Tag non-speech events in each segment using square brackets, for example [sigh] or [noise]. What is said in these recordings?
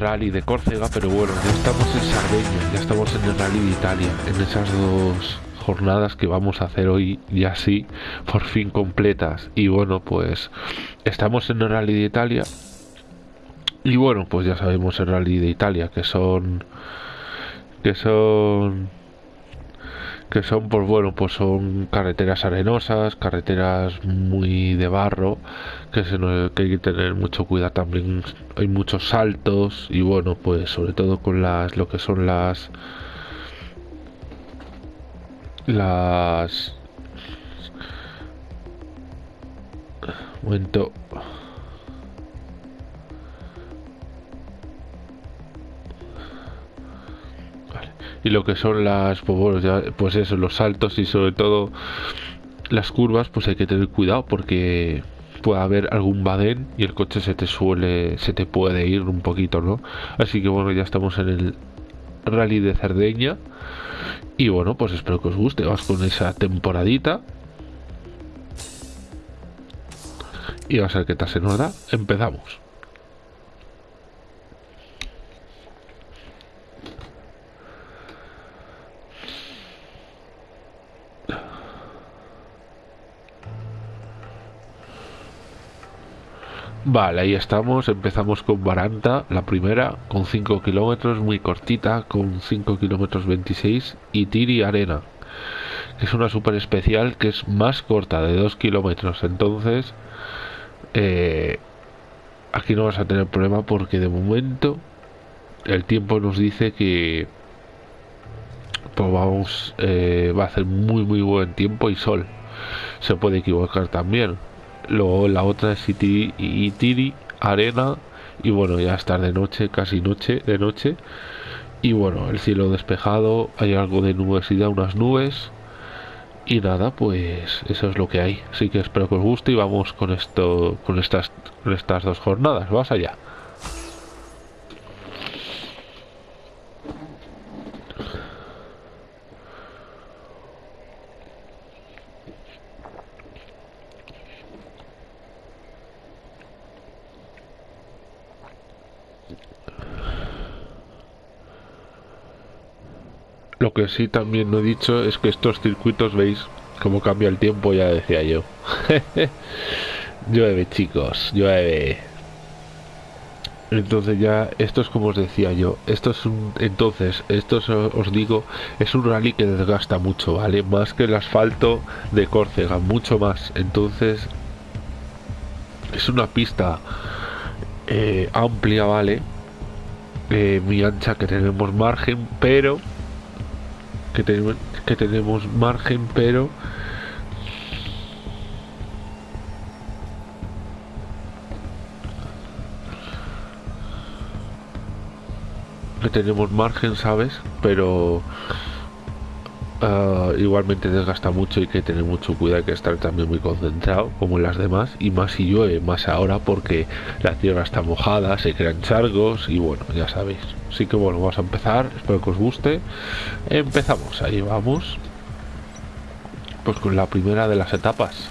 rally de Córcega, pero bueno, ya estamos en Sardeña, ya estamos en el rally de Italia, en esas dos jornadas que vamos a hacer hoy ya sí, por fin completas. Y bueno, pues estamos en el rally de Italia. Y bueno, pues ya sabemos el rally de Italia, que son... que son que son pues bueno pues son carreteras arenosas carreteras muy de barro que, se que hay que tener mucho cuidado también. Hay muchos saltos y bueno pues sobre todo con las lo que son las las momento y lo que son las pues, pues eso los saltos y sobre todo las curvas pues hay que tener cuidado porque puede haber algún badén y el coche se te suele se te puede ir un poquito no así que bueno ya estamos en el rally de Cerdeña y bueno pues espero que os guste. Vamos con esa temporadita y va a ser que tal se nos da. Empezamos Vale, ahí estamos. Empezamos con Baranta, la primera, con 5 kilómetros, muy cortita, con 5 kilómetros 26. Y Tiri Arena, que es una super especial que es más corta, de 2 kilómetros. Entonces, eh, aquí no vas a tener problema porque de momento el tiempo nos dice que pues vamos, eh, va a hacer muy muy buen tiempo y sol. Se puede equivocar también Luego la otra es Itiri, Tiri Arena. Y bueno, ya está de noche, casi noche, de noche. Y bueno, el cielo despejado, hay algo de nubosidad, unas nubes. Y nada, pues eso es lo que hay. Así que espero que os guste y vamos con esto, con estas, con estas dos jornadas. Vamos allá. Lo que sí también no he dicho es que estos circuitos, veis cómo cambia el tiempo, ya decía yo. [laughs] llueve, chicos, llueve. Entonces ya, esto es como os decía yo, esto es un, entonces, esto os digo, es un rally que desgasta mucho, ¿vale? Más que el asfalto de Córcega, mucho más. Entonces, es una pista eh, amplia, ¿vale? Eh, muy ancha que tenemos margen, pero que, tenemos que tenemos margen, pero que tenemos margen, ¿sabes? Pero uh, igualmente desgasta mucho y que tener mucho cuidado, hay que estar también muy concentrado, como en las demás, y más si llueve, más ahora porque la tierra está mojada, se crean chargos y bueno, ya sabéis. Así que bueno, vamos a empezar, espero que os guste. Empezamos, ahí vamos. Pues con la primera de las etapas.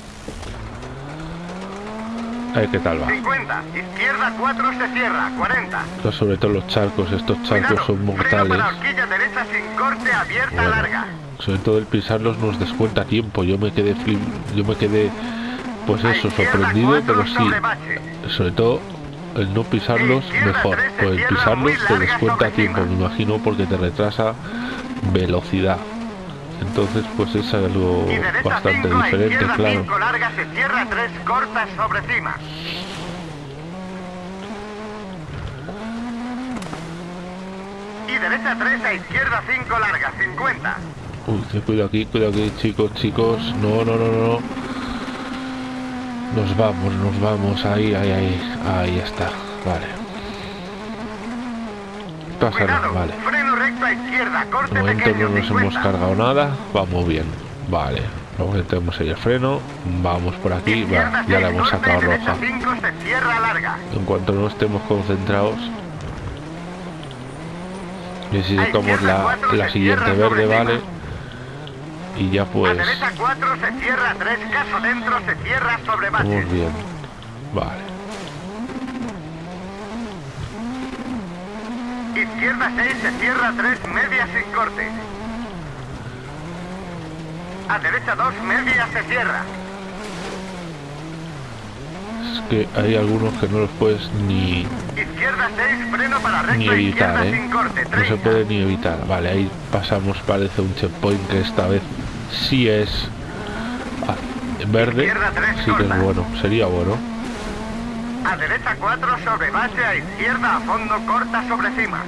A ver qué tal va. 50, izquierda 4 se cierra, 40. sobre todo los charcos, estos charcos son mortales. derecha sin corte, abierta, larga. Sobre todo el pisarlos nos descuenta tiempo. Yo me quedé flip, yo me quedé pues eso, sorprendido, pero sí. Sobre todo el no pisarlos mejor. Pues el pisarlos te descuenta tiempo, me imagino, porque te retrasa velocidad. Entonces, pues es algo bastante diferente, claro. derecha 3 a izquierda 5 larga, 50. Uy, cuidado aquí, cuidado aquí, chicos, chicos. No, no, no, no. Nos vamos, nos vamos. Ahí, ahí, ahí. Ahí está. Vale. Nada, vale. De momento no nos hemos cargado nada. Vamos bien. Vale. Luego metemos ahí el freno. Vamos por aquí. Va, ya la hemos sacado roja. En cuanto no estemos concentrados. Necesitamos la, la siguiente verde, ¿vale? Y ya pues... A 4 se cierra 3, caso dentro se cierra sobre base. Muy bien. Vale. izquierda 6 se cierra 3 media sin corte. A derecha 2 media se cierra. Es que hay algunos que no los puedes ni, Izquierda 6 freno para recto ni evitar, izquierda ¿eh? sin corte. No se 30. puede ni evitar. Vale, ahí pasamos, parece un checkpoint que esta vez sí es ah, verde. Sí que es bueno, sería bueno. A derecha 4 sobre base, a izquierda a fondo corta sobre cima.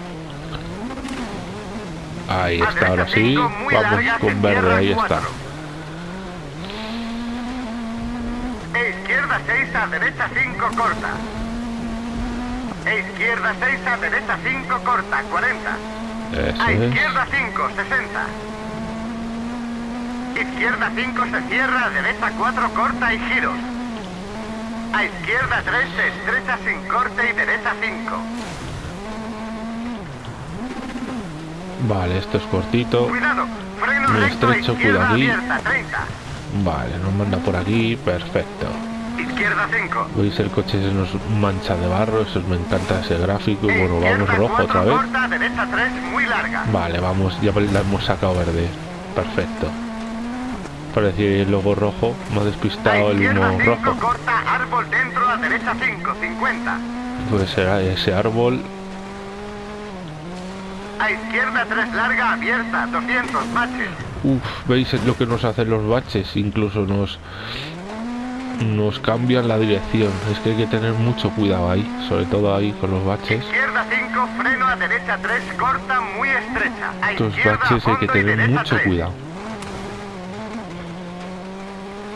Ahí está, ahora sí. Vamos con verde, ahí está. E izquierda 6 a derecha 5 corta. E izquierda 6 a derecha 5 corta, 40. Eso A izquierda 5, 60. Izquierda 5 se cierra, derecha 4 corta y giros. A izquierda 3 se estrecha sin corte y derecha 5. Vale, esto es cortito. Cuidado, freno Muy recto estrecho, izquierda aquí. abierta, 30. Vale, nos manda por aquí, perfecto. Izquierda 5. Veis el coche se nos mancha de barro, eso me encanta ese gráfico. Y bueno, vamos rojo 4 otra vez. corta, derecha 3 muy larga. Vale, vamos, ya la hemos sacado verde. Perfecto. Parecía el logo rojo, A despistado el humo 5 rojo. corta, árbol dentro, a derecha 5, 50. Pues será ese árbol. A izquierda 3 larga, abierta, 200 baches. Uf, veis lo que nos hacen los baches, incluso nos nos cambian la dirección. Es que hay que tener mucho cuidado ahí, sobre todo ahí con los baches. Izquierda 5, freno a derecha 3, corta muy estrecha. A Estos baches hay que tener mucho 3. cuidado.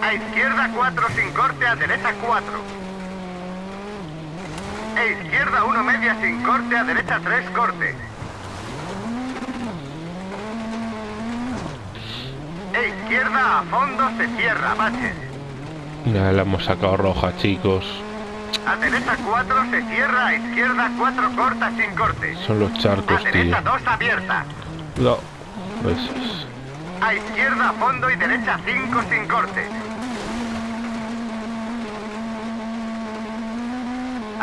A izquierda 4 sin corte, a derecha 4. E izquierda 1 media sin corte, a derecha 3 corte. E izquierda a fondo se cierra, baches. Ya la hemos sacado roja, chicos. A derecha 4 se cierra, a izquierda 4 corta sin corte. Son los A charcos, tío. derecha 2 abierta. No. Eso es. A izquierda a fondo y derecha 5 sin corte.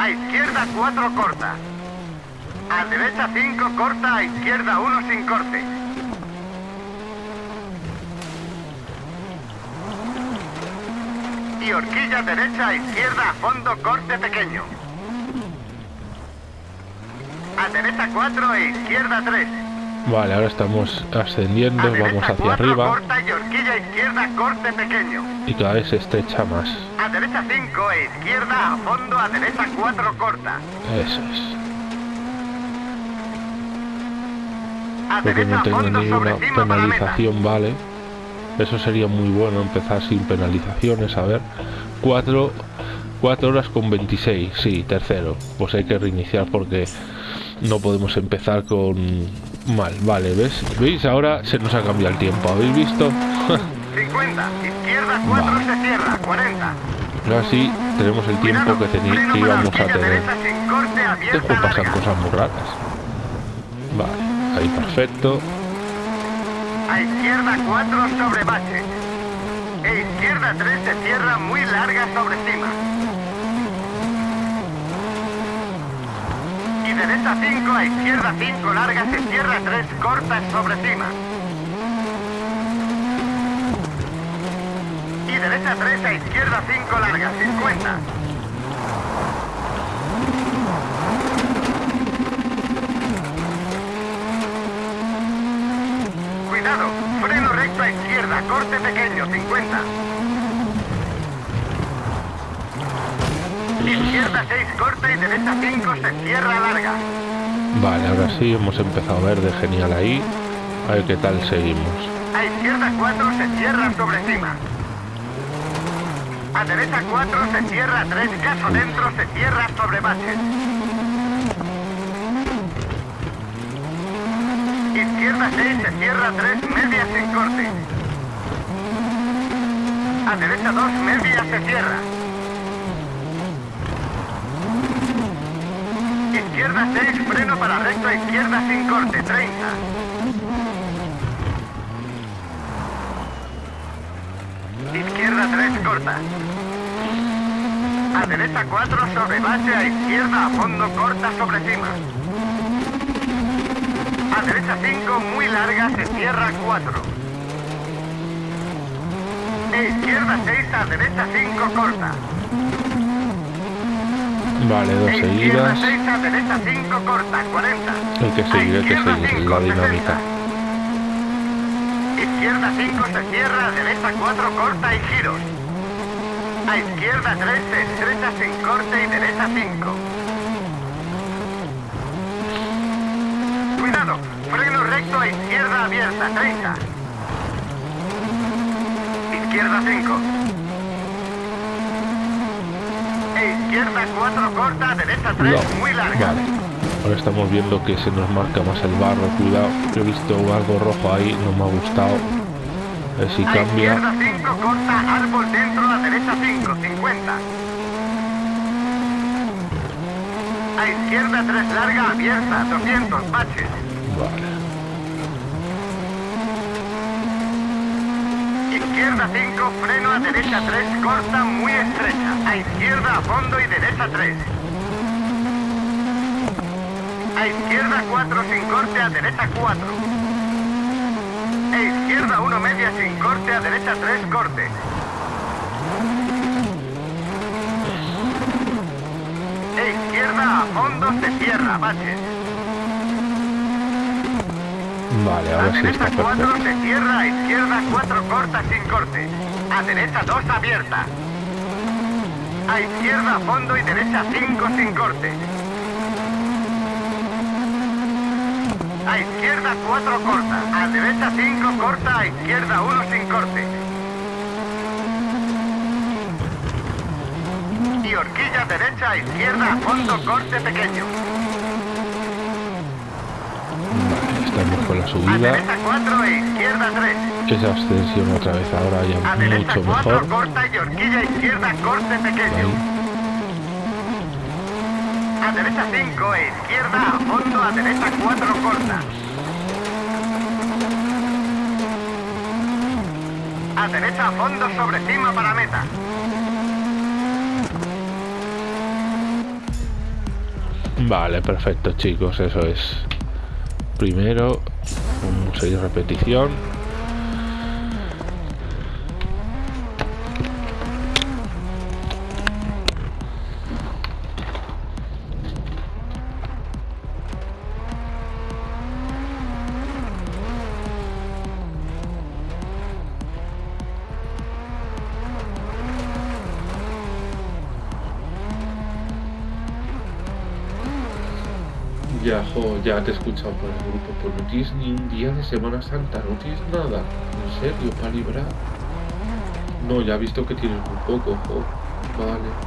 A izquierda 4 corta. A derecha 5 corta, a izquierda 1 sin corte. Y horquilla derecha a izquierda a fondo corte pequeño. A derecha 4 e izquierda 3. Vale, ahora estamos ascendiendo, A vamos hacia 4 arriba corta y horquilla izquierda corte pequeño. y cada vez se estrecha más. A derecha 5 e izquierda a fondo, a derecha 4 corta. Eso es. A Creo que derecha no tengo ninguna penalización, vale. Eso sería muy bueno, empezar sin penalizaciones. A ver, 4 cuatro horas con 26, sí, tercero. Pues hay que reiniciar porque no podemos empezar con mal. Vale, ¿ves? ¿Veis? Ahora se nos ha cambiado el tiempo. ¿Habéis visto? [laughs] 50, izquierda 4 Vale. se cierra, 40. Ahora sí tenemos el tiempo que, que íbamos a tener. Este juego pasan cosas muy raras. Vale, ahí perfecto. A izquierda 4 sobre bache. E izquierda 3 se cierra muy larga sobre cima. Y derecha 5 a izquierda 5 larga se cierra 3 cortas sobre cima. Y derecha 3 a izquierda 5 larga 50. Cuidado, freno recto a izquierda, corte pequeño, 50. Izquierda 6 corta y derecha 5 se cierra larga. Vale, ahora sí hemos empezado verde, genial ahí. A ver qué tal seguimos. A izquierda 4 se cierra sobre cima. A derecha 4 se cierra 3 caso dentro se cierra sobre baches. Izquierda 6 se cierra 3 media sin corte. A derecha 2 media se cierra. Izquierda 6 freno para recto a izquierda sin corte 30. Izquierda 3 corta. A derecha 4 sobre base, a izquierda a fondo corta sobre cima. a derecha 5, muy larga, se cierra 4. E izquierda 6, a derecha 5, corta. Vale, dos seguidas. 6, a derecha 5, corta, 40. Hay que seguir, hay que seguir 5, la dinámica. 60. Izquierda 5 se cierra, derecha 4 corta y giros. A izquierda 3 se estrecha sin corte y derecha 5. Cuidado, freno recto a izquierda abierta, 30. Izquierda 5. E izquierda 4 corta, derecha 3 No, muy larga. Vale. Ahora estamos viendo que se nos marca más el barro. Cuidado. Yo he visto algo rojo ahí, no me ha gustado. A ver si A cambia. izquierda 5 corta, árbol dentro, a derecha 5, 50. A izquierda 3 larga, abierta, 200, baches. Vale. Izquierda 5, freno a derecha 3, corta, muy estrecha. A izquierda a fondo y derecha 3. A izquierda 4 sin corte, a derecha 4. E izquierda 1 media sin corte, a derecha 3 corte. E izquierda a fondo se cierra, baches. Vale, A ahora sí está derecha 4 perfecto. se cierra, a izquierda 4 corta sin corte. A derecha 2 abierta. A izquierda a fondo y derecha 5 sin corte. A izquierda 4 corta. A derecha 5 corta, a izquierda 1 sin corte. Y horquilla derecha a izquierda a fondo corte pequeño. Vale, estamos con la subida. derecha 4 izquierda 3. Esa abstención otra vez ahora ya mucho 4 mejor. corta y horquilla izquierda corte pequeño. A derecha 5 e izquierda a fondo, a derecha 4 corta. A derecha a fondo sobre cima para meta. Vale, perfecto chicos, eso es. Primero, 6 repetición. Ya, te he escuchado por el grupo, pues no tienes ni un día de Semana Santa, no tienes nada, en serio, para librar. No, ya he visto que tienes muy poco, jo. Vale.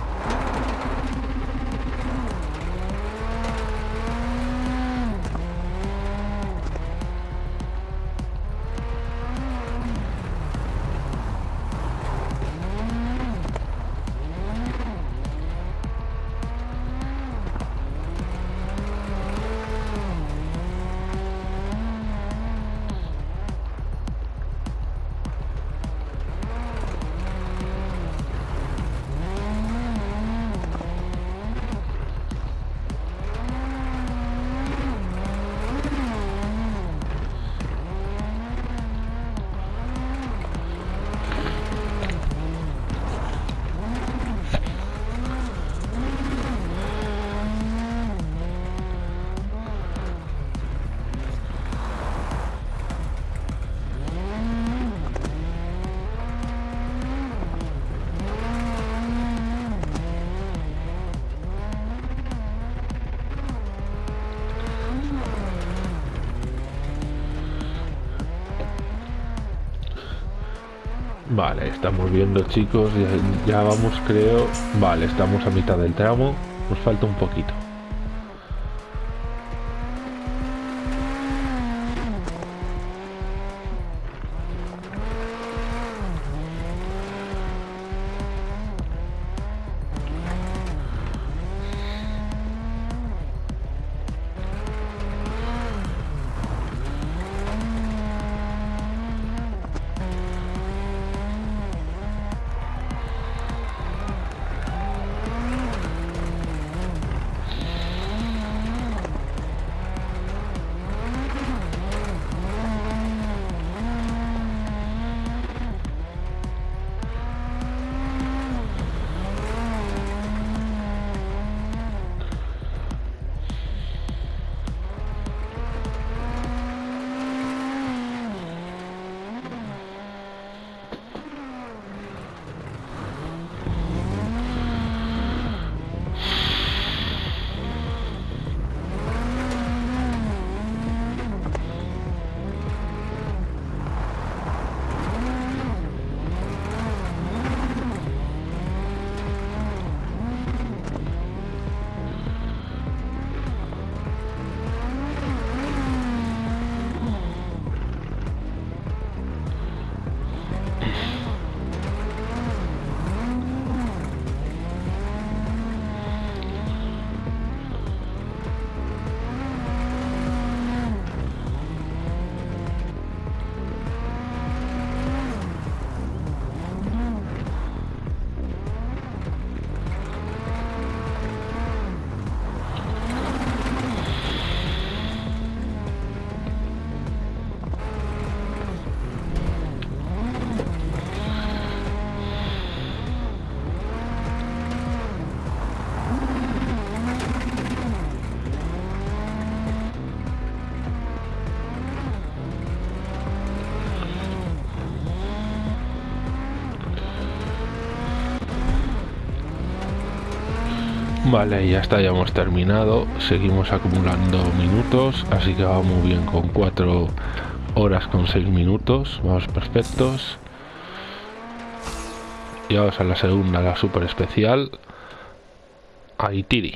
Vale, estamos viendo chicos, ya, vamos creo... Vale, estamos a mitad del tramo, nos falta un poquito. Vale, ya está, ya hemos terminado. Seguimos acumulando minutos, así que va muy bien con 4 horas con 6 minutos. Vamos perfectos. Y vamos a la segunda, la super especial. Aitiri.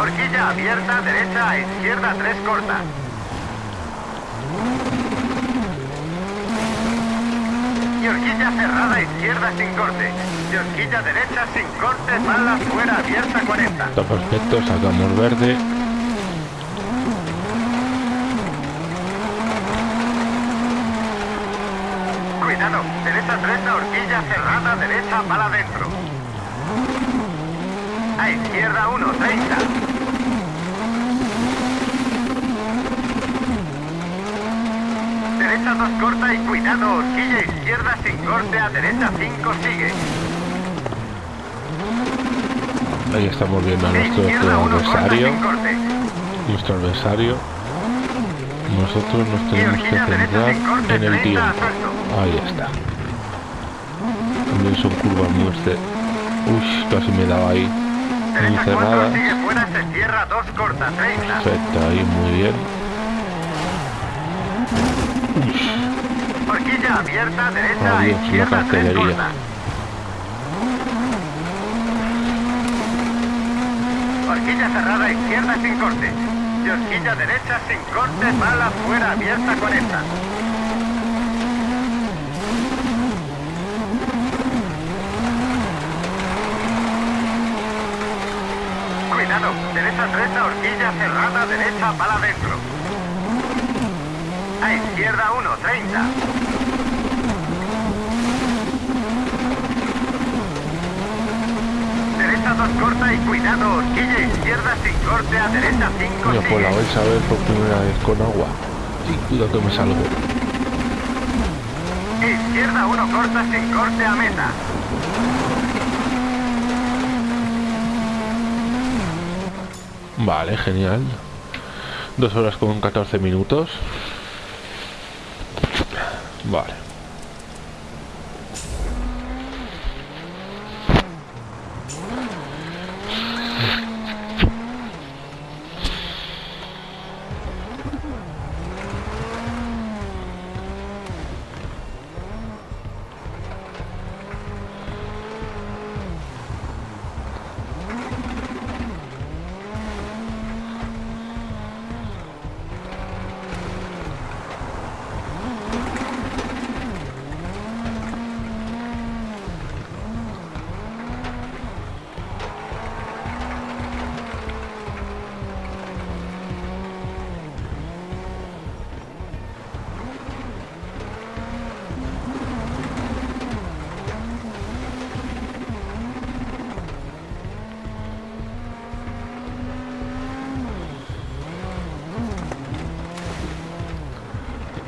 Horquilla abierta, derecha izquierda 3 corta. Y horquilla cerrada, izquierda sin corte. Y horquilla derecha sin corte, mala fuera, abierta 40. Está perfecto, sacamos verde. Cuidado, derecha 30, horquilla cerrada, derecha para adentro. A izquierda 1, 30. Derecha 2 corta y cuidado, horquilla izquierda sin corte, a derecha 5 sigue. Ahí estamos viendo a nuestro Izquierda 1 corta adversario. Nuestro adversario. Nosotros nos tenemos que centrar en el 30 tiempo. Ahí está. También son curvas muy este. Uy, casi me daba ahí. Muy Derecha 4 cerradas. sigue fuera, se cierra 2 corta, 30. Perfecto, ahí muy bien. Horquilla abierta, derecha Adiós, la izquierda 3 cartelería. corta. Horquilla cerrada izquierda sin corte. Y horquilla derecha sin corte, mala fuera abierta 40. Cuidado, derecha 30, horquilla cerrada, derecha para adentro. A izquierda 1, 30. 2 corta y cuidado, izquierda sin corte, a derecha 5 Mira, pues la vais a ver por primera vez con agua. Sí, cuidado que me salgo. Izquierda 1 corta sin corte a meta. Vale, genial. Dos horas con 14 minutos. Vale.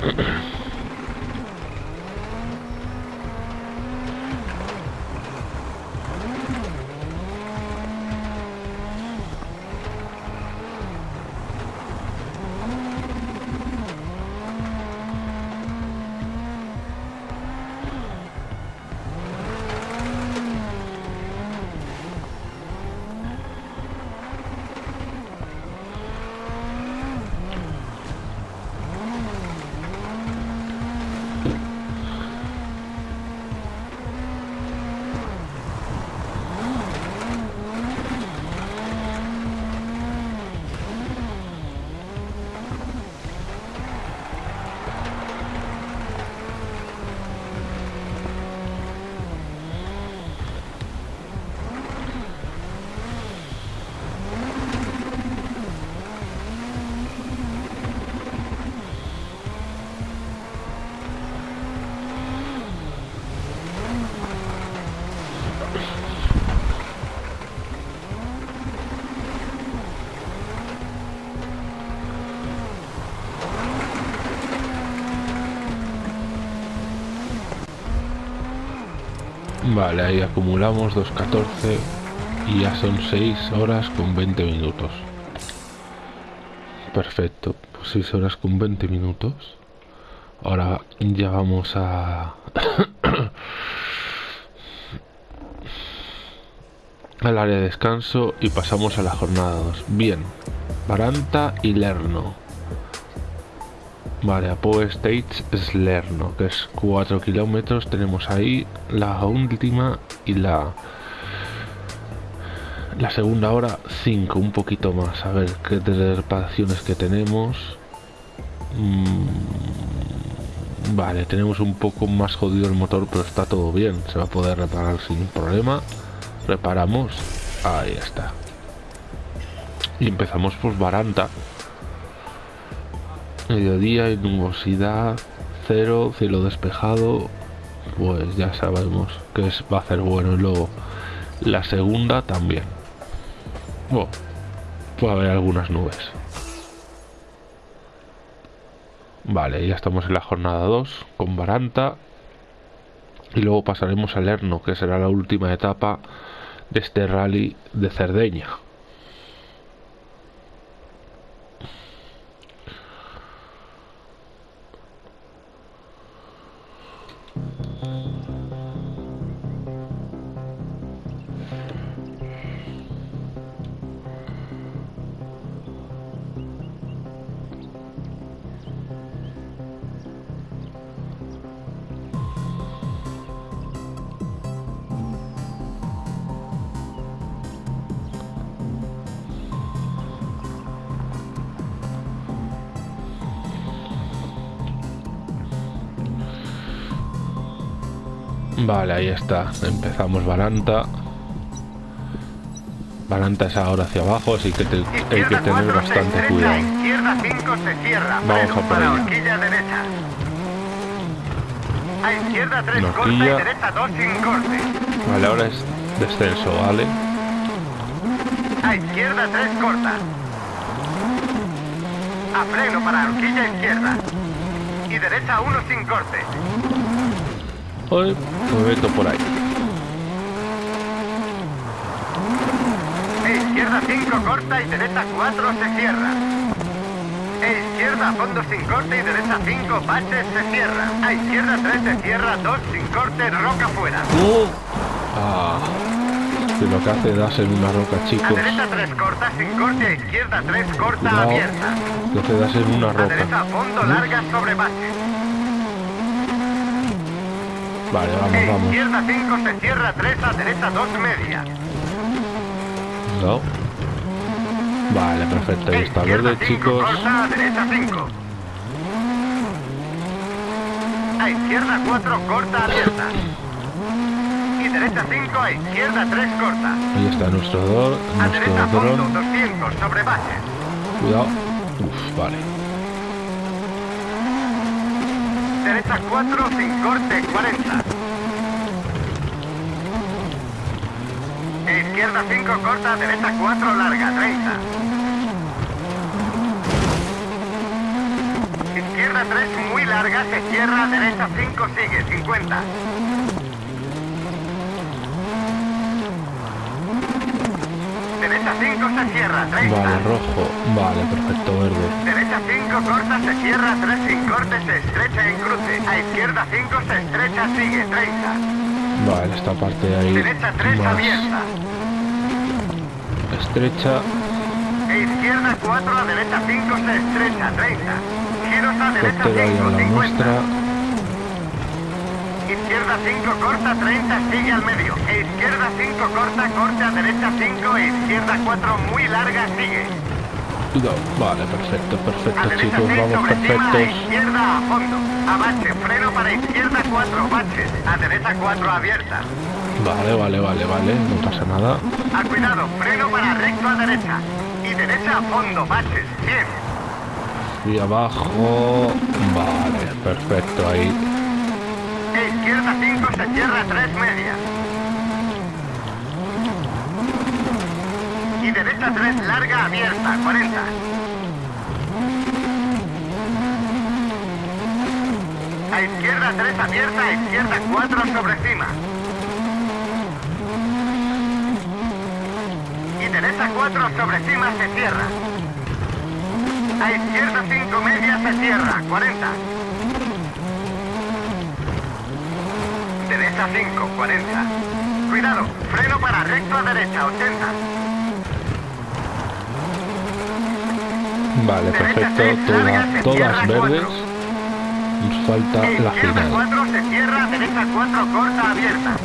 Uh-uh. [clears throat] Vale, ahí acumulamos 2.14 y ya son 6 horas con 20 minutos. Perfecto, pues 6 horas con 20 minutos. Ahora ya vamos a... [coughs] al área de descanso y pasamos a la jornada 2. Bien, Baranta y Lerno. Vale, Apo Stage es Lerno, que es 4 kilómetros. Tenemos ahí la última y la la segunda hora 5, un poquito más. A ver qué reparaciones que tenemos. Mm, vale, tenemos un poco más jodido el motor, pero está todo bien. Se va a poder reparar sin problema. Reparamos. Ahí está. Y empezamos pues Baranta. Mediodía y nubosidad. Cero, cielo despejado. Pues ya sabemos que es, va a ser bueno. Y luego la segunda también. Bueno, puede haber algunas nubes. Vale, ya estamos en la jornada 2 con Baranta. Y luego pasaremos al Erno, que será la última etapa de este rally de Cerdeña. Vale, ahí está. Empezamos Baranta. Baranta es ahora hacia abajo, así que hay que tener bastante cuidado. Vamos a por ahí. A izquierda 3 corta y derecha 2 sin corte. Vale, ahora es descenso, ¿vale? A izquierda 3 corta. A freno para horquilla izquierda. Y derecha 1 sin corte. Hoy me meto por ahí. izquierda 5 corta y derecha 4 se cierra. E izquierda fondo sin corte y derecha 5 baches se cierra. A izquierda 3 se cierra, 2 sin corte, roca fuera. Uh. Ah, que lo que hace es darse en una roca, chicos. A derecha 3 corta sin corte, a izquierda 3 corta no, abierta. Lo que das en una roca. A derecha fondo larga sobre baches. Vale, vamos, vamos. Izquierda 5 se cierra 3 a derecha 2 media. No. Vale, perfecto. Ahí está verde, chicos. Corta a derecha 5. A izquierda 4 corta abierta. Y derecha 5 a izquierda 3 corta. Ahí está nuestro dron. A derecha fondo 200 sobre base. Cuidado. Uf, vale. Derecha 4 sin corte 40. Izquierda 5 corta, derecha 4 larga 30. Izquierda 3 muy larga, se cierra, derecha 5 sigue 50. Derecha 5 se cierra, 30. Vale, rojo. Vale, perfecto, verde. Derecha 5 corta, se cierra, 3 sin corte, se estrecha en cruce. A izquierda 5 se estrecha, sigue, 30. Vale, esta parte ahí. Derecha 3 más abierta. Estrecha. E izquierda 4, a derecha 5 se estrecha, 30. Giros a derecha Corte ahí a 5, la 50. muestra. Izquierda 5 corta, 30, sigue al medio. Izquierda 5 corta, corta, derecha 5, e izquierda 4 muy larga, sigue. Cuidado. Vale, perfecto, A perfecto, derecha chicos. 6 Vamos a perfectos. izquierda a fondo. A bache, freno para izquierda 4, baches. A derecha 4 abierta. Vale, vale, vale, vale. No pasa nada. A cuidado, freno para recto a derecha. Y derecha a fondo, baches, 100. Y abajo. Vale, perfecto. Ahí izquierda 5, se cierra 3 media. Y derecha 3, larga abierta, 40. A izquierda 3 abierta, a izquierda 4 sobre cima. Y derecha 4 sobre cima se cierra. A izquierda 5 media se cierra, 40. Derecha 5, 40. Cuidado, freno para recto a derecha, 80. Vale, perfecto. Toda, todas verdes. Nos falta la final. 4 se cierra, derecha 4 corta abierta.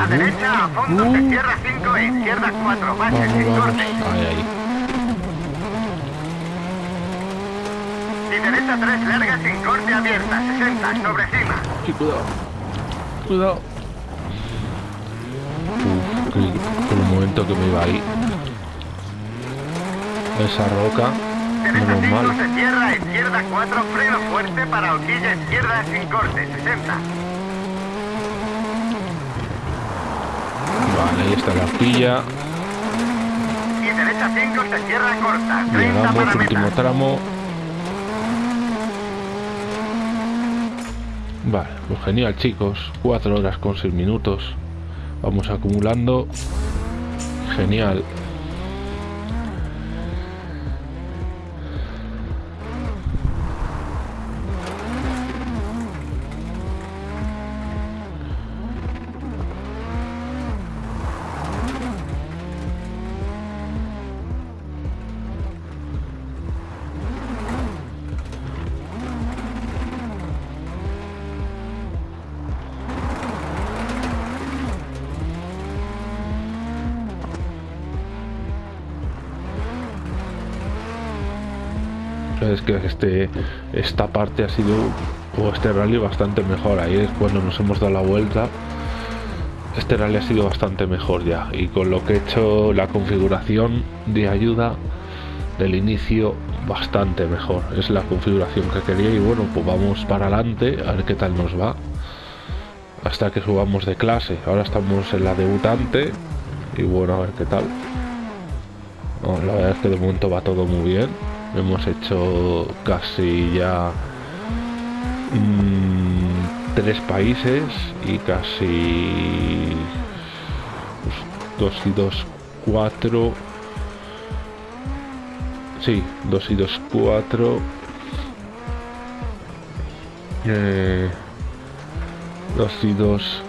A derecha a fondo se uh. cierra 5 e izquierda 4, baches Vamos, sin corte. Ahí, ahí. Y derecha 3 larga sin corte abierta, 60 sobre cima. Sí, cuidado. Cuidado. Uf, por un momento que me iba ahí. Esa roca. Menos 5 mal. se cierra, izquierda 4 freno fuerte para horquilla izquierda sin corte, 60. Vale, ahí está la horquilla. Y derecha 5 se cierra corta, 30 Llegamos, para último tramo. Vale, pues genial chicos. 4 horas con 6 minutos. Vamos acumulando. Genial. Este, esta parte ha sido, o este rally bastante mejor. Ahí es cuando nos hemos dado la vuelta. Este rally ha sido bastante mejor ya. Y con lo que he hecho, la configuración de ayuda del inicio, bastante mejor. Es la configuración que quería. Y bueno, pues vamos para adelante a ver qué tal nos va. Hasta que subamos de clase. Ahora estamos en la debutante. Y bueno, a ver qué tal. La verdad es que de momento va todo muy bien. Hemos hecho casi ya mm, tres países y casi pues, dos y dos cuatro. Sí, dos y dos cuatro. Eh, dos y dos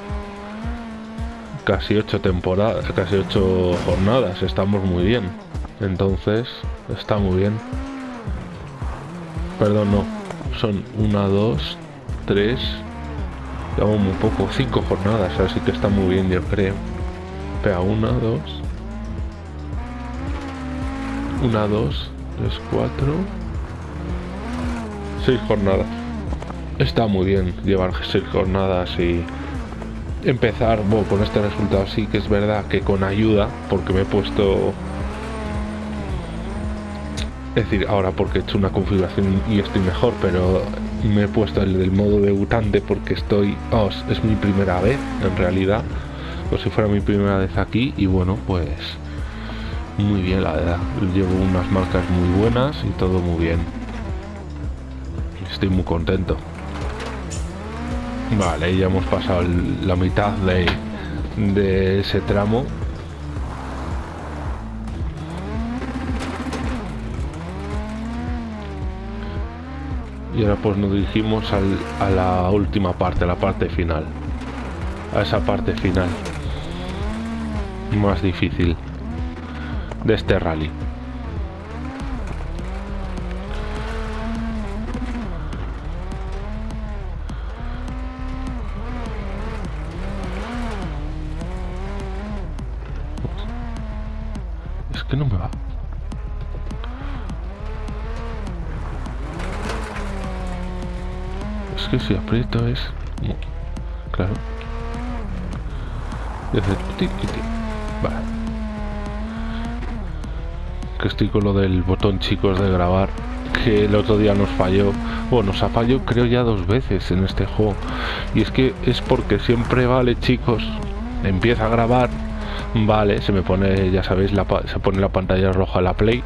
casi ocho temporadas, casi ocho jornadas. Estamos muy bien. Entonces, está muy bien. Perdón, no. Son una, dos, tres. Llevamos muy poco, cinco jornadas, así que está muy bien, yo creo. Espera, una, dos. Una, dos, tres, cuatro. Seis jornadas. Está muy bien llevar seis jornadas y empezar bueno, con este resultado. Sí que es verdad que con ayuda, porque me he puesto es decir, ahora porque he hecho una configuración y estoy mejor, pero me he puesto el del modo debutante porque estoy... es- mi primera vez, en realidad. O si fuera mi primera vez aquí y bueno, pues... Muy bien, la verdad. Llevo unas marcas muy buenas y todo muy bien. Estoy muy contento. Vale, ya hemos pasado la mitad de ese tramo. Y ahora pues nos dirigimos al- a la última parte, a la parte final. A esa parte final. Más difícil. De este rally. Es que no me va. Que si aprieto es... Claro. Que estoy con lo del botón chicos de grabar. Que el otro día nos falló. Bueno, nos ha fallado creo ya dos veces en este juego. Y es que es porque siempre vale chicos. Empieza a grabar. Vale, se me pone, ya sabéis, la, se pone la pantalla roja la play.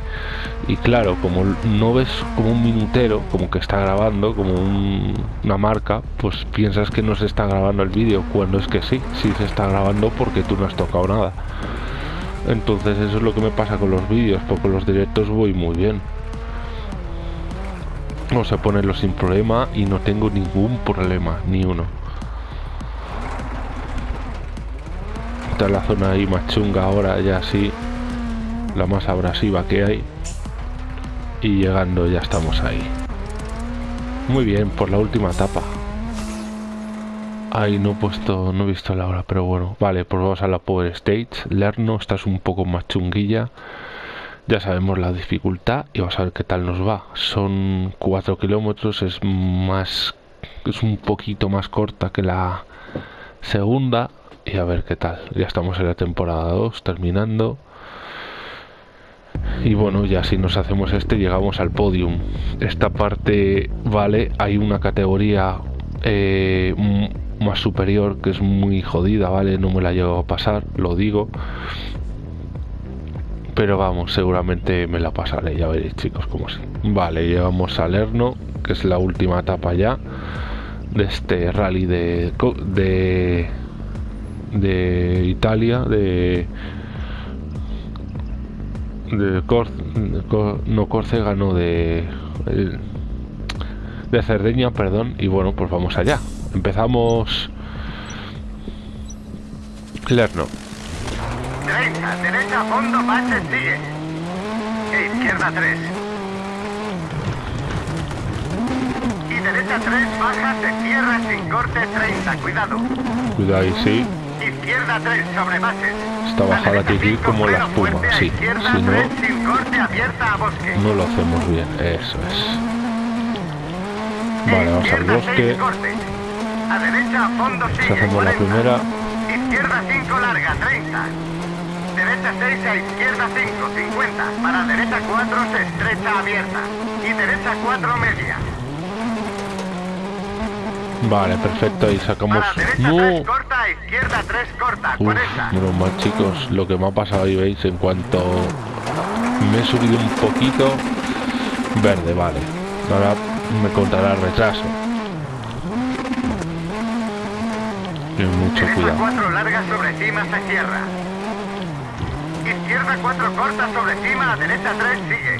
Y claro, como no ves como un minutero, como que está grabando, como una marca, pues piensas que no se está grabando el vídeo, cuando es que sí, sí se está grabando porque tú no has tocado nada. Entonces eso es lo que me pasa con los vídeos, porque los directos voy muy bien. Vamos a ponerlo sin problema y no tengo ningún problema, ni uno. La zona ahí más chunga ahora ya sí la más abrasiva que hay. Y llegando ya estamos ahí. Muy bien por la última etapa. Ahí no he puesto no he visto la hora pero bueno vale pues vamos a la power stage. Lerno esta es un poco más chunguilla. Ya sabemos la dificultad y vamos a ver qué tal nos va. Son 4 kilómetros es más es un poquito más corta que la segunda y a ver qué tal. Ya estamos en la temporada 2 terminando. Y bueno, ya si nos hacemos este llegamos al podium. Esta parte, vale, hay una categoría eh, más superior que es muy jodida, ¿vale? No me la llevo a pasar, lo digo. Pero vamos, seguramente me la pasaré, ya veréis chicos como sí. Vale, llevamos a Lerno, que es la última etapa ya de este rally de, de de Italia, de, de no Córcega, no de de Cerdeña, perdón, y bueno, pues vamos allá. Empezamos Lerno. Derecha, derecha, fondo, base, sigue. E izquierda 3. Y derecha 3, baja, se cierra sin corte 30, cuidado. Cuidado ahí, sí. Izquierda 3 sobre bases. Esta bajada ir como la espuma, sí. Si no, no lo hacemos bien. Eso es. Vale, vamos al bosque. A derecha, fondo si hacemos la primera. Izquierda 5 larga, 30. Derecha 6 a izquierda 5, 50. Para derecha 4 se estrecha abierta. Y derecha 4 media. Vale, perfecto, ahí sacamos... ¡No! corta, izquierda 3 corta, Uf, menos mal chicos, lo que me ha pasado ahí veis, en cuanto me he subido un poquito, verde, vale. Ahora me contará el retraso. Ten mucho cuidado. 4 larga sobre cima se cierra. Izquierda 4 corta sobre cima, derecha 3 sigue.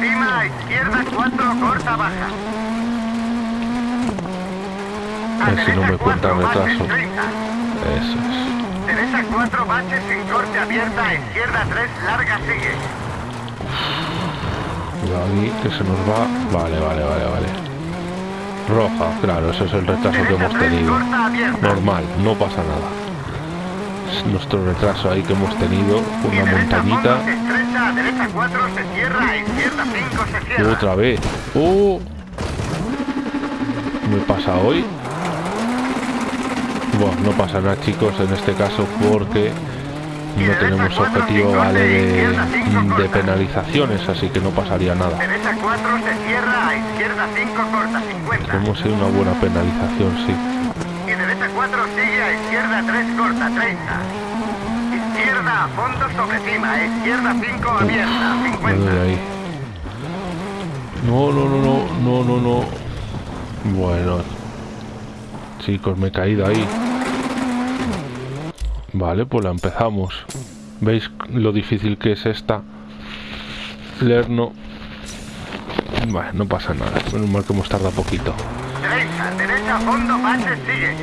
Cima, izquierda 4 corta baja. A ver si no me cuenta el retraso. Eso es. Derecha 4 baches sin corte abierta, izquierda 3 larga sigue. Cuidado aquí que se nos va. Vale, vale, vale, vale. Roja, claro, ese es el retraso que hemos tenido. Normal, no pasa nada. Es nuestro retraso ahí que hemos tenido. Una montañita. Derecha 4 se cierra, izquierda 5 se cierra. Otra vez. ¡Oh! ¿Me pasa hoy? Bueno, no pasa nada chicos en este caso porque no tenemos objetivo vale de, penalizaciones, así que no pasaría nada. Derecha 4 se cierra, a izquierda 5 corta 50. Hemos sido una buena penalización, sí. Y derecha 4 sigue, a izquierda 3 corta 30. Izquierda a fondo sobre cima, izquierda 5 abierta 50. Ahí. No, no, no, no, no, no, no. Bueno, chicos, me he caído ahí. Vale, pues la empezamos. ¿Veis lo difícil que es esta? Lerno. Vale, no pasa nada. Menos mal que hemos tardado poquito. Derecha, derecha, fondo, base, sigue.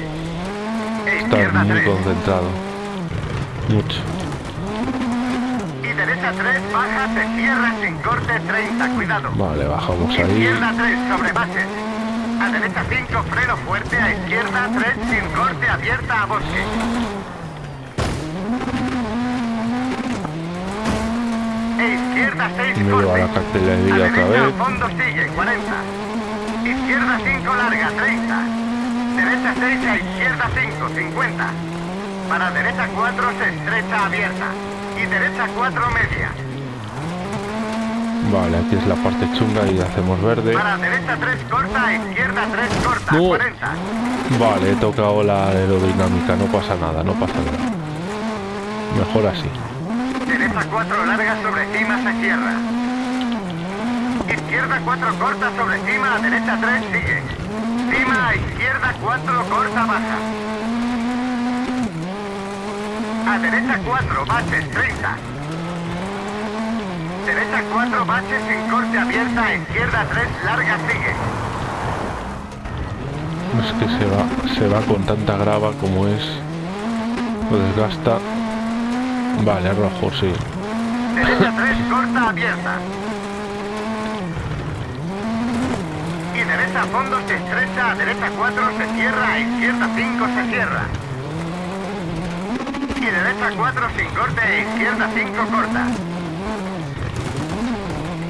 Está muy concentrado. Mucho. Y derecha 3, baja, se cierra sin corte 30, cuidado. Vale, bajamos ahí. Izquierda 3, sobre base. A derecha 5, freno fuerte, a izquierda 3, sin corte, abierta a bosque. Izquierda 6 Me lleva la cartelería otra vez. fondo sigue, 40. Izquierda 5 larga, 30. Derecha 6 a izquierda 5, 50. Para derecha 4 se estrecha abierta. Y derecha 4 media. Vale, aquí es la parte chunga y hacemos verde. Para derecha 3 corta, izquierda 3 corta, 40. Vale, he tocado la aerodinámica, no pasa nada, no pasa nada. Mejor así. Derecha 4 larga sobre cima se cierra. Izquierda 4 corta sobre cima, a derecha 3 sigue. Cima a izquierda 4 corta baja. A derecha 4 baches 30. Derecha 4 baches sin corte abierta, a izquierda 3 larga sigue. Es que se va, se va con tanta grava como es. Lo desgasta. Vale, rojo, sí. Derecha 3 corta abierta. Y derecha fondo se estrecha, a derecha 4 se cierra, a izquierda 5 se cierra. Y derecha 4 sin corte, a izquierda 5 corta.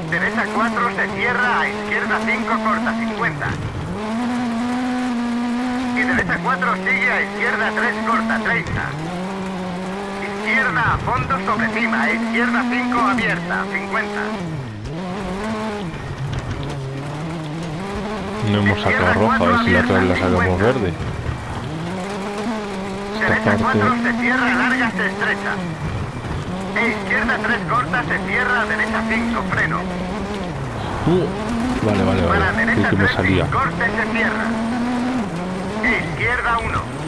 Derecha 4 se cierra, a izquierda 5 corta, 50. Y derecha 4 sigue, a izquierda 3 corta, 30. Izquierda a fondo sobre cima, izquierda 5 abierta, 50. No hemos sacado roja, a ver si la otra vez la sacamos verde. Esta Derecha 4 parte. se cierra, larga se estrecha. E izquierda 3 corta se cierra, derecha 5 freno. Uh, vale, vale, Para vale. derecha Sí que me 3 salía. corte se cierra. E izquierda 1.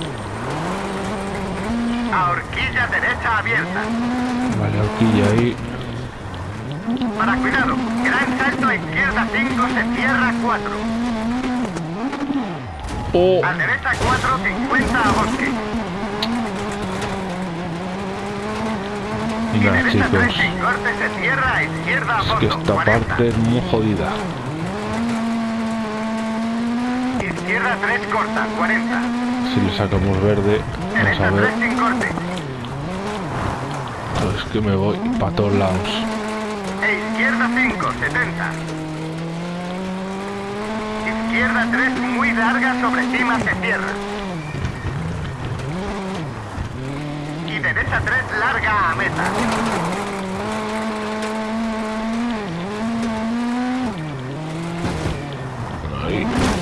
A horquilla derecha abierta. Vale, horquilla ahí. Para cuidado, gran salto a izquierda 5 se cierra 4. Oh, A derecha 4, 50 a bosque. Y Mira, 3 chicos. sin corte se cierra, a izquierda a Es que esta 40. parte es muy jodida. Izquierda 3 corta, 40. Si le sacamos verde, vamos a ver. 3 sin corte. Es que me voy para todos lados. E izquierda 5, 70. Izquierda 3 muy larga sobre cima se cierra. Y derecha 3 larga a meta. Ahí.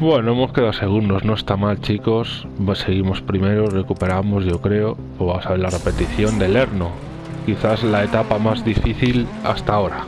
Bueno, hemos quedado segundos, no está mal chicos. Seguimos primero, recuperamos yo creo. O vamos a ver la repetición del Erno. Quizás la etapa más difícil hasta ahora.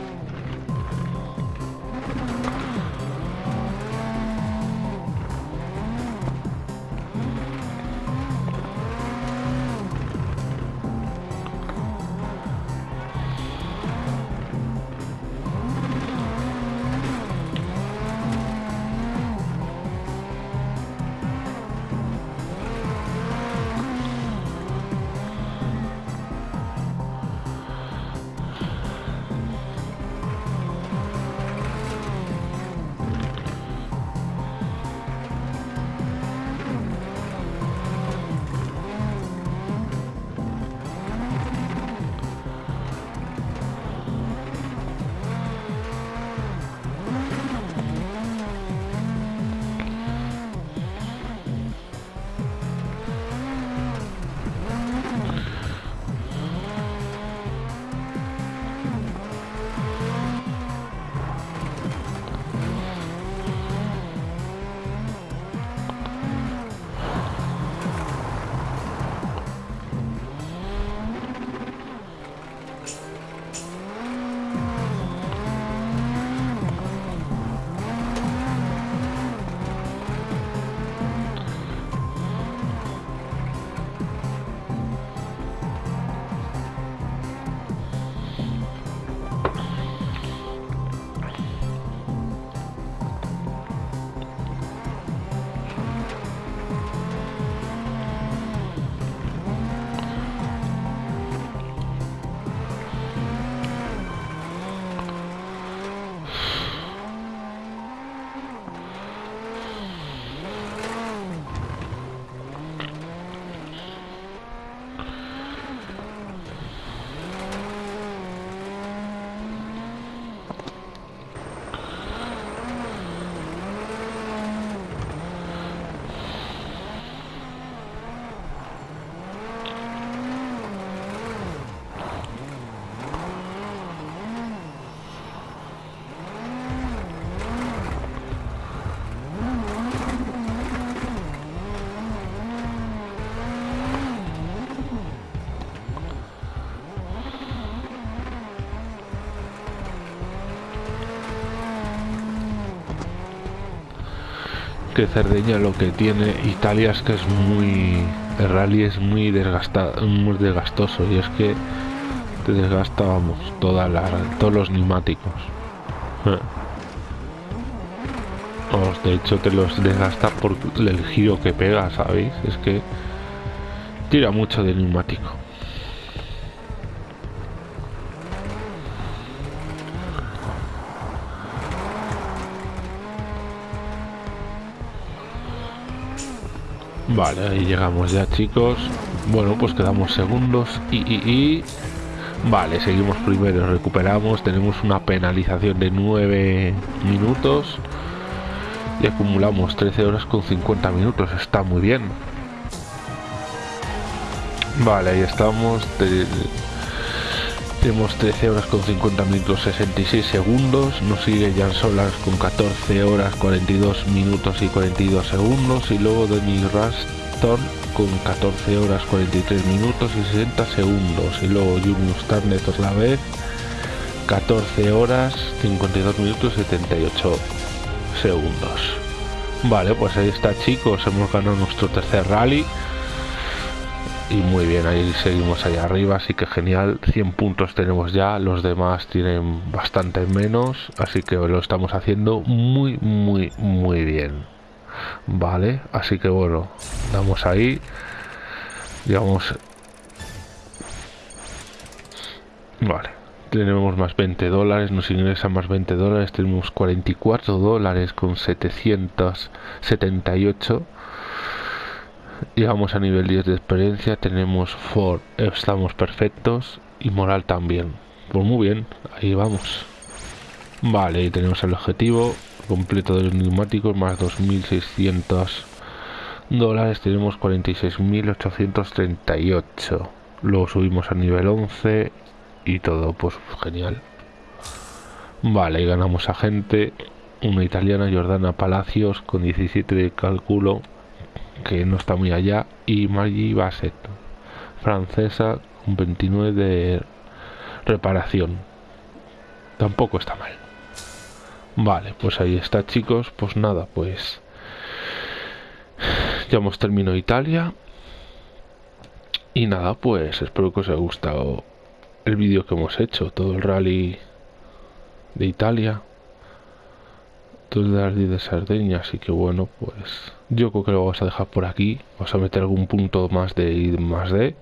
Cerdeña lo que tiene Italia es que es muy el rally es muy desgastado muy desgastoso y es que te desgasta vamos toda la, todos los neumáticos. Eh. de hecho te los desgasta por el giro que pega sabéis es que tira mucho de neumático Vale, ahí llegamos ya chicos. Bueno, pues quedamos segundos y, y, Vale, seguimos primero, recuperamos. Tenemos una penalización de 9 minutos. Y acumulamos 13 horas con 50 minutos. Está muy bien. Vale, ahí estamos. Tenemos 13 horas con 50 minutos 66 segundos. Nos sigue Jan Solars con 14 horas 42 minutos y 42 segundos. Y luego Denis Raston con 14 horas 43 minutos y 60 segundos. Y luego Junius Tarnet otra vez 14 horas 52 minutos y 78 segundos. Vale, pues ahí está chicos. Hemos ganado nuestro tercer rally y muy bien, ahí seguimos ahí arriba, así que genial, 100 puntos tenemos ya, los demás tienen bastante menos, así que lo estamos haciendo muy, muy, muy bien. Vale, así que bueno, damos ahí, digamos, vale, tenemos más 20 dólares, nos ingresan más 20 dólares, tenemos 44 dólares con 778 llegamos a nivel 10 de experiencia, tenemos for, estamos perfectos y moral también. Pues muy bien, ahí vamos. Vale, tenemos el objetivo completo de los neumáticos más 2.600 dólares, tenemos 46.838. Luego subimos a nivel 11 y todo, pues genial. Vale, y ganamos a gente, una italiana, Jordana Palacios, con 17 de cálculo que no está muy allá, y Maggie Bassett, francesa, con 29 de reparación. Tampoco está mal. Vale, pues ahí está chicos, pues nada, pues ya hemos terminado Italia. Y nada, pues espero que os haya gustado el vídeo que hemos hecho, todo el rally de Italia de de Sardeña, así que bueno, pues yo creo que lo vamos a dejar por aquí, vamos a meter algún punto más de I más D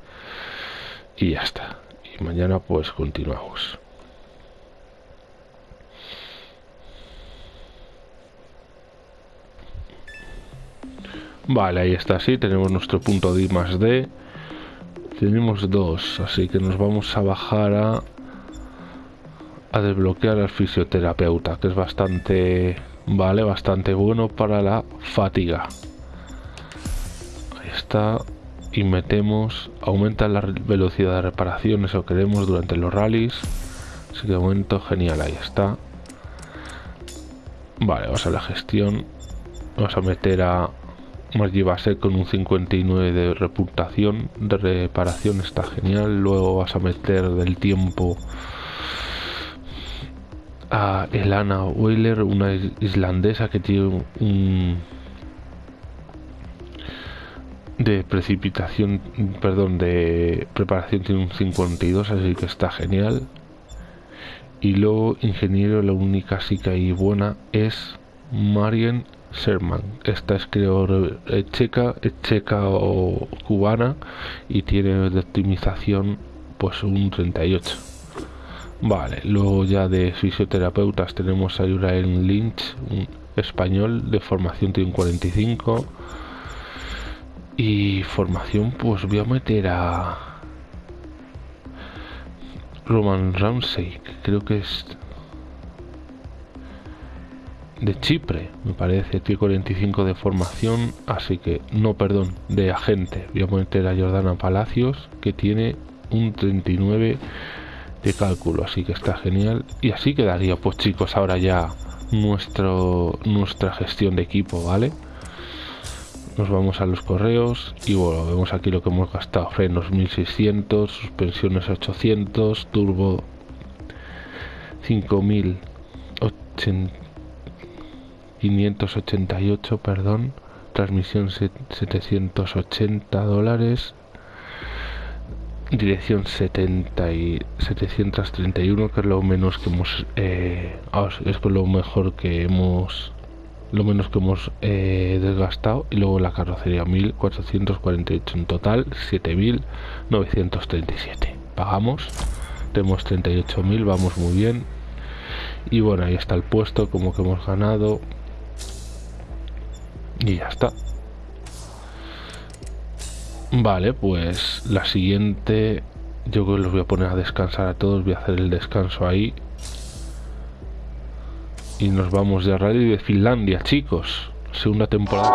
y ya está. Y mañana pues continuamos. Vale, ahí está, sí, tenemos nuestro punto de I más D. Tenemos dos, así que nos vamos a bajar a a desbloquear al fisioterapeuta, que es bastante Vale, bastante bueno para la fatiga. Ahí está. Y metemos, aumenta la velocidad de reparación, eso queremos durante los rallies. Así que de momento genial, ahí está. Vale, vamos a la gestión. Vamos a meter a Margie Base con un 59 de reputación. De reparación está genial. Luego vas a meter del tiempo a Elana Weiler, una islandesa que tiene un de precipitación, perdón, de preparación tiene un 52, así que está genial. Y luego, ingeniero, la única sí que hay buena es Marian Sherman. Esta es creo checa, checa o cubana y tiene de optimización pues un 38. Vale, luego ya de fisioterapeutas tenemos a Urael Lynch, un español de formación tiene un 45. Y formación, pues voy a meter a Roman Ramsey, que creo que es de Chipre, me parece, tiene 45 de formación, así que, no, perdón, de agente. Voy a meter a Jordana Palacios, que tiene un 39 de cálculo así que está genial y así quedaría pues chicos ahora ya nuestro nuestra gestión de equipo vale nos vamos a los correos y bueno vemos aquí lo que hemos gastado frenos 1600 suspensiones 800 turbo 5000 588, perdón. Transmisión 780 dólares. Dirección 70 y 731, que es lo menos que hemos. Eh, es lo mejor que hemos. Lo menos que hemos eh, desgastado. Y luego la carrocería 1448. En total, 7937. Pagamos. Tenemos 38.000, vamos muy bien. Y bueno, ahí está el puesto, como que hemos ganado. Y ya está. Vale, pues la siguiente yo creo que los voy a poner a descansar a todos, voy a hacer el descanso ahí. Y nos vamos de Rally de Finlandia, chicos. Segunda temporada.